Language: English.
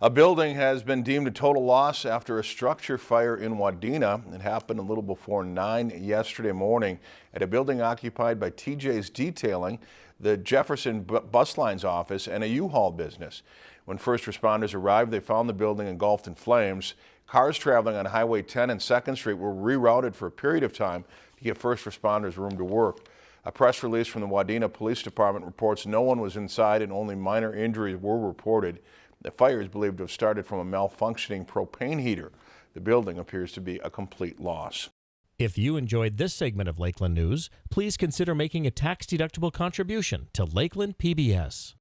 A building has been deemed a total loss after a structure fire in Wadena. It happened a little before 9 yesterday morning at a building occupied by TJ's Detailing, the Jefferson Bus Lines office, and a U-Haul business. When first responders arrived, they found the building engulfed in flames. Cars traveling on Highway 10 and 2nd Street were rerouted for a period of time to give first responders room to work. A press release from the Wadena Police Department reports no one was inside and only minor injuries were reported. The fire is believed to have started from a malfunctioning propane heater. The building appears to be a complete loss. If you enjoyed this segment of Lakeland News, please consider making a tax-deductible contribution to Lakeland PBS.